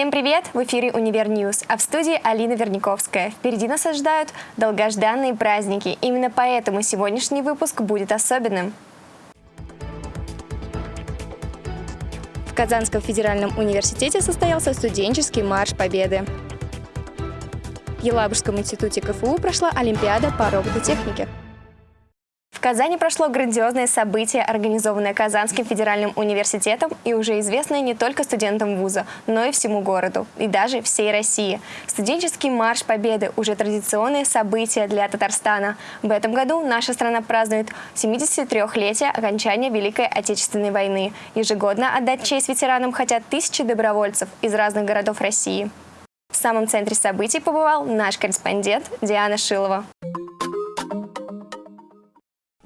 Всем привет! В эфире «Универ News», а в студии Алина Верниковская. Впереди нас ожидают долгожданные праздники. Именно поэтому сегодняшний выпуск будет особенным. В Казанском федеральном университете состоялся студенческий марш Победы. В Елабужском институте КФУ прошла Олимпиада по робототехнике. В Казани прошло грандиозное событие, организованное Казанским федеральным университетом и уже известное не только студентам вуза, но и всему городу, и даже всей России. Студенческий марш Победы – уже традиционное событие для Татарстана. В этом году наша страна празднует 73-летие окончания Великой Отечественной войны. Ежегодно отдать честь ветеранам хотят тысячи добровольцев из разных городов России. В самом центре событий побывал наш корреспондент Диана Шилова.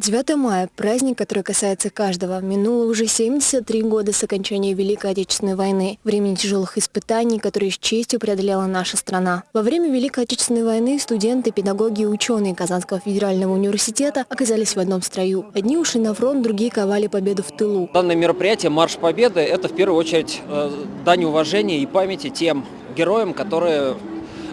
9 мая – праздник, который касается каждого. Минуло уже 73 года с окончания Великой Отечественной войны, времени тяжелых испытаний, которые с честью преодолела наша страна. Во время Великой Отечественной войны студенты, педагоги и ученые Казанского федерального университета оказались в одном строю. Одни ушли на фронт, другие ковали победу в тылу. Данное мероприятие «Марш Победы» – это в первую очередь э, дань уважения и памяти тем героям, которые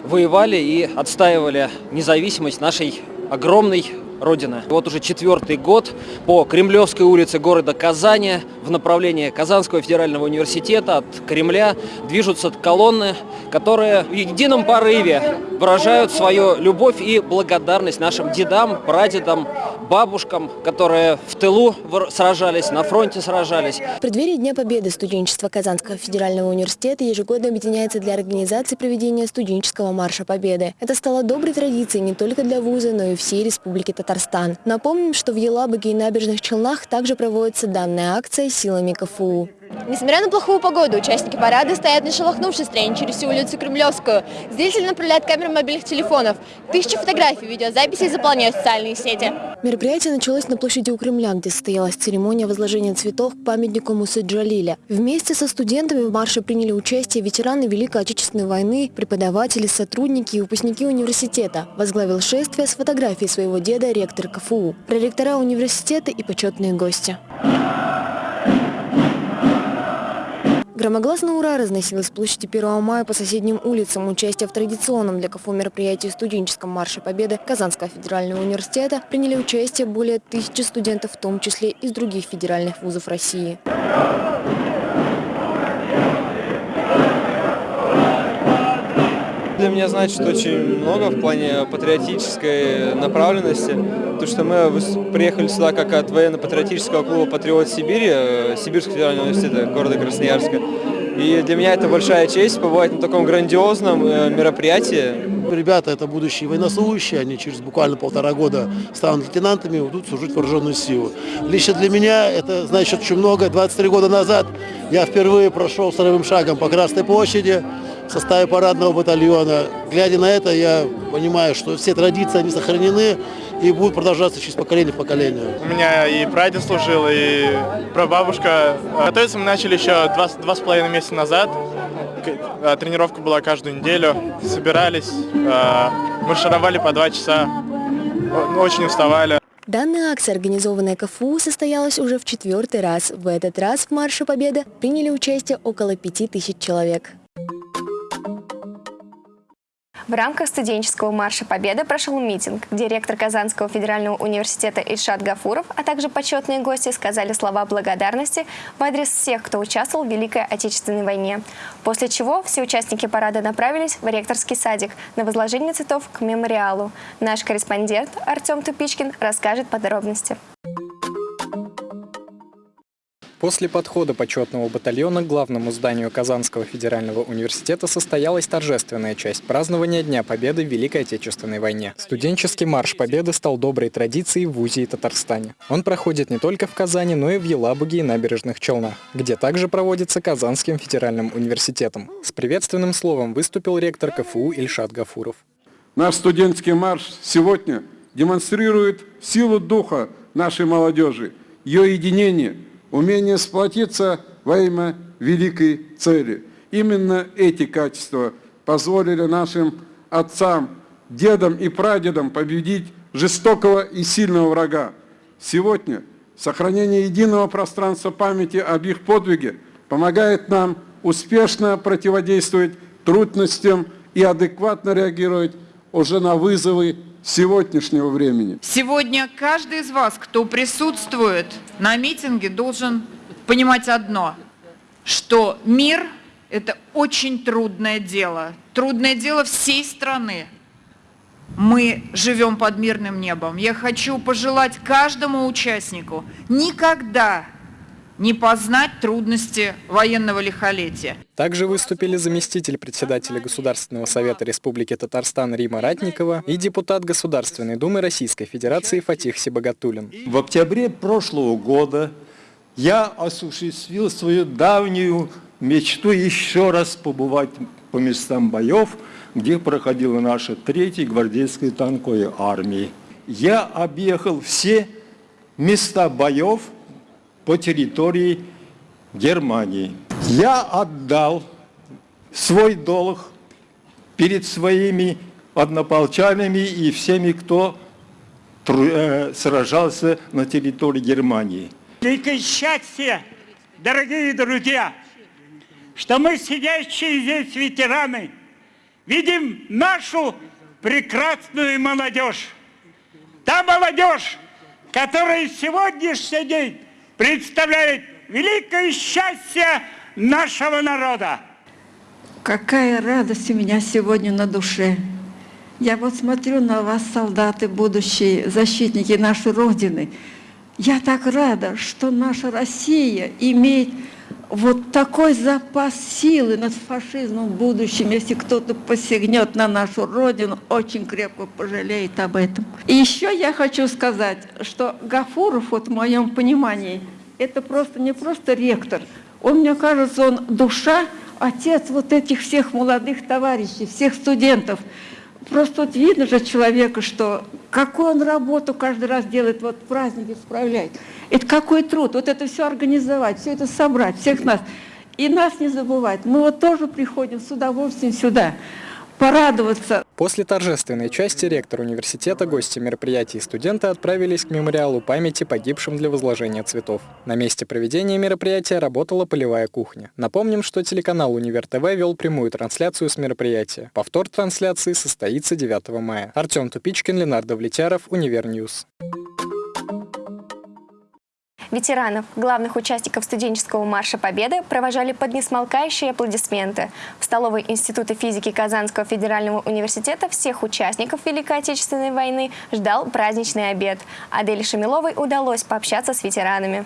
воевали и отстаивали независимость нашей огромной Родины. Вот уже четвертый год по Кремлевской улице города Казани в направлении Казанского федерального университета от Кремля движутся колонны, которые в едином порыве выражают свою любовь и благодарность нашим дедам, прадедам, бабушкам, которые в тылу сражались, на фронте сражались. В преддверии Дня Победы студенчество Казанского федерального университета ежегодно объединяется для организации проведения студенческого марша Победы. Это стало доброй традицией не только для вуза, но и всей Республики Татарстан. Напомним, что в Елабуге и набережных Челнах также проводится данная акция силами КФУ. Несмотря на плохую погоду, участники парада стоят не шелохнувшись строение через всю улицу Кремлевскую. Зрители направляют камеры мобильных телефонов. Тысячи фотографий, видеозаписей заполняют социальные сети. Мероприятие началось на площади у Кремля, где состоялась церемония возложения цветов к памятнику Мусы Джалиля. Вместе со студентами в марше приняли участие ветераны Великой Отечественной войны, преподаватели, сотрудники и выпускники университета. Возглавил шествие с фотографией своего деда ректор КФУ, проректора университета и почетные гости. Громогласно «Ура» разносилось с площади 1 мая по соседним улицам. Участие в традиционном для КФУ мероприятии студенческом марше Победы Казанского федерального университета приняли участие более тысячи студентов, в том числе из других федеральных вузов России. Для меня значит очень много в плане патриотической направленности. То, что мы приехали сюда как от военно-патриотического клуба «Патриот Сибири», э, Сибирского федерального университета города Красноярска. И для меня это большая честь побывать на таком грандиозном э, мероприятии. Ребята это будущие военнослужащие, они через буквально полтора года станут лейтенантами и будут служить вооруженную силу. Лично для меня это значит очень много. 23 года назад я впервые прошел вторым шагом по Красной площади, в составе парадного батальона. Глядя на это, я понимаю, что все традиции, они сохранены и будут продолжаться через поколение в поколение. У меня и прадед служил, и прабабушка. Готовиться мы начали еще два, два с половиной месяца назад. А, тренировка была каждую неделю. Собирались, а, маршировали по два часа. Очень уставали. Данная акция, организованная КФУ, состоялась уже в четвертый раз. В этот раз в Марше Победы приняли участие около пяти тысяч человек. В рамках студенческого марша Победы прошел митинг, где ректор Казанского федерального университета Ильшат Гафуров, а также почетные гости сказали слова благодарности в адрес всех, кто участвовал в Великой Отечественной войне. После чего все участники парада направились в ректорский садик на возложение цветов к мемориалу. Наш корреспондент Артем Тупичкин расскажет подробности. После подхода почетного батальона к главному зданию Казанского федерального университета состоялась торжественная часть празднования Дня Победы в Великой Отечественной войне. Студенческий марш Победы стал доброй традицией в ВУЗе и Татарстане. Он проходит не только в Казани, но и в Елабуге и Набережных Челнах, где также проводится Казанским федеральным университетом. С приветственным словом выступил ректор КФУ Ильшат Гафуров. Наш студенческий марш сегодня демонстрирует силу духа нашей молодежи, ее единение – умение сплотиться во имя великой цели. Именно эти качества позволили нашим отцам, дедам и прадедам победить жестокого и сильного врага. Сегодня сохранение единого пространства памяти об их подвиге помогает нам успешно противодействовать трудностям и адекватно реагировать уже на вызовы сегодняшнего времени. Сегодня каждый из вас, кто присутствует на митинге, должен понимать одно, что мир – это очень трудное дело, трудное дело всей страны. Мы живем под мирным небом. Я хочу пожелать каждому участнику никогда не познать трудности военного лихолетия. Также выступили заместитель председателя Государственного совета Республики Татарстан Рима Ратникова и депутат Государственной Думы Российской Федерации Фатих Сибагатулин. В октябре прошлого года я осуществил свою давнюю мечту еще раз побывать по местам боев, где проходила наша третья гвардейская танковая армия. Я объехал все места боев, по территории Германии. Я отдал свой долг перед своими однополчанами и всеми, кто э, сражался на территории Германии. Великое счастье, дорогие друзья, что мы, сидящие здесь ветераны, видим нашу прекрасную молодежь. Та молодежь, которая сегодняшний день представляет великое счастье нашего народа. Какая радость у меня сегодня на душе. Я вот смотрю на вас, солдаты, будущие защитники нашей Родины. Я так рада, что наша Россия имеет вот такой запас силы над фашизмом в будущем. Если кто-то посягнет на нашу Родину, очень крепко пожалеет об этом. И еще я хочу сказать, что Гафуров, вот в моем понимании, это просто не просто ректор. Он, мне кажется, он душа, отец вот этих всех молодых товарищей, всех студентов. Просто вот видно же человека, что какую он работу каждый раз делает, вот праздники справляет. Это какой труд, вот это все организовать, все это собрать, всех нас. И нас не забывать. Мы вот тоже приходим с удовольствием сюда порадоваться. После торжественной части ректор университета, гости мероприятий и студенты отправились к мемориалу памяти погибшим для возложения цветов. На месте проведения мероприятия работала полевая кухня. Напомним, что телеканал Универ ТВ вел прямую трансляцию с мероприятия. Повтор трансляции состоится 9 мая. Артем Тупичкин, Ленар Довлетьяров, Универ News. Ветеранов, главных участников студенческого марша Победы, провожали под несмолкающие аплодисменты. В столовой Института физики Казанского федерального университета всех участников Великой Отечественной войны ждал праздничный обед. Адель Шамиловой удалось пообщаться с ветеранами.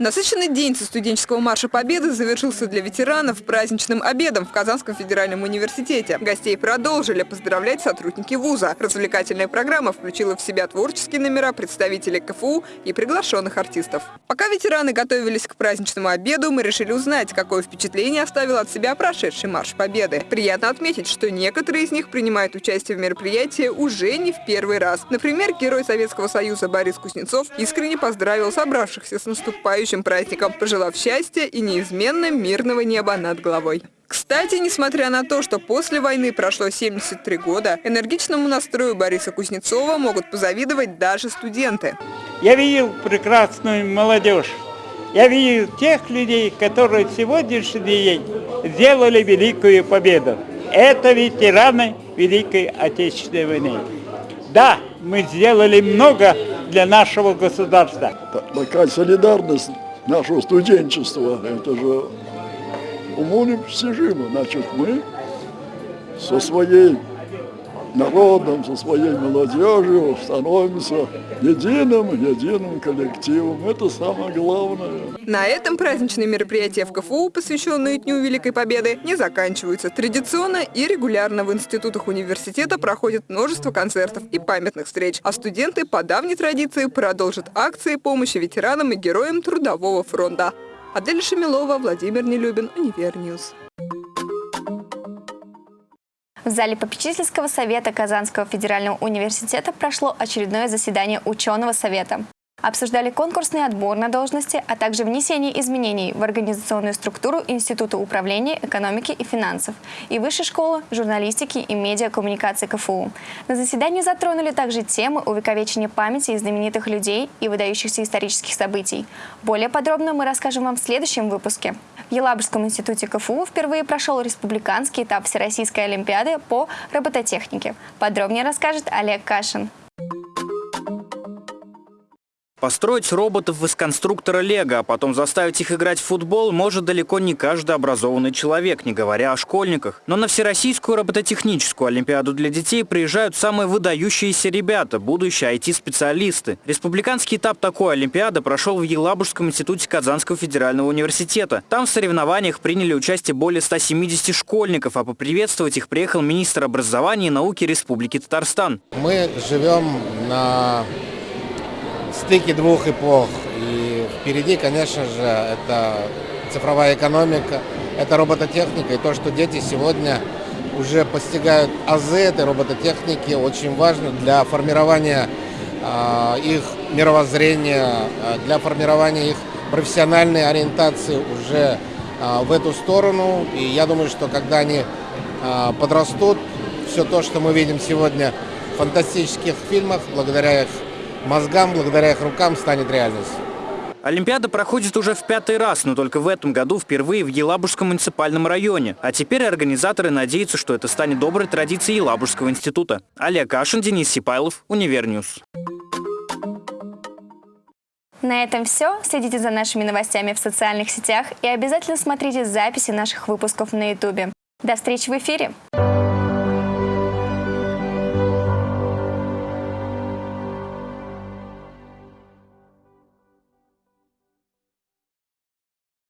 Насыщенный день со студенческого марша Победы завершился для ветеранов праздничным обедом в Казанском федеральном университете. Гостей продолжили поздравлять сотрудники вуза. Развлекательная программа включила в себя творческие номера представителей КФУ и приглашенных артистов. Пока ветераны готовились к праздничному обеду, мы решили узнать, какое впечатление оставил от себя прошедший марш Победы. Приятно отметить, что некоторые из них принимают участие в мероприятии уже не в первый раз. Например, герой Советского Союза Борис Кузнецов искренне поздравил собравшихся с наступающим наступающим праздником, пожелав счастья и неизменно мирного неба над головой. Кстати, несмотря на то, что после войны прошло 73 года, энергичному настрою Бориса Кузнецова могут позавидовать даже студенты. Я видел прекрасную молодежь. Я видел тех людей, которые сегодняшний день сделали великую победу. Это ветераны Великой Отечественной войны. Да, мы сделали много для нашего государства. Такая солидарность нашего студенчества, это же уму непостижимо. Значит, мы со своей народом, со своей молодежью становимся единым, единым коллективом. Это самое главное. На этом праздничные мероприятия в КФУ, посвященные Дню Великой Победы, не заканчиваются. Традиционно и регулярно в институтах университета проходит множество концертов и памятных встреч, а студенты по давней традиции продолжат акции помощи ветеранам и героям Трудового фронта. Адель Шамилова, Владимир Нелюбин, Универ News. В зале попечительского совета Казанского федерального университета прошло очередное заседание ученого совета. Обсуждали конкурсный отбор на должности, а также внесение изменений в организационную структуру Института управления экономики и финансов и Высшей школы журналистики и медиакоммуникации КФУ. На заседании затронули также темы увековечения памяти знаменитых людей и выдающихся исторических событий. Более подробно мы расскажем вам в следующем выпуске. В Елабужском институте КФУ впервые прошел республиканский этап Всероссийской олимпиады по робототехнике. Подробнее расскажет Олег Кашин. Построить роботов из конструктора Лего, а потом заставить их играть в футбол может далеко не каждый образованный человек, не говоря о школьниках. Но на Всероссийскую робототехническую олимпиаду для детей приезжают самые выдающиеся ребята, будущие IT-специалисты. Республиканский этап такой олимпиады прошел в Елабужском институте Казанского федерального университета. Там в соревнованиях приняли участие более 170 школьников, а поприветствовать их приехал министр образования и науки Республики Татарстан. Мы живем на стыке двух эпох. И впереди, конечно же, это цифровая экономика, это робототехника. И то, что дети сегодня уже постигают азы этой робототехники, очень важно для формирования э, их мировоззрения, для формирования их профессиональной ориентации уже э, в эту сторону. И я думаю, что когда они э, подрастут, все то, что мы видим сегодня в фантастических фильмах, благодаря их мозгам, благодаря их рукам, станет реальностью. Олимпиада проходит уже в пятый раз, но только в этом году впервые в Елабужском муниципальном районе. А теперь организаторы надеются, что это станет доброй традицией Елабужского института. Олег Кашин, Денис Сипайлов, Универ News. На этом все. Следите за нашими новостями в социальных сетях и обязательно смотрите записи наших выпусков на YouTube. До встречи в эфире!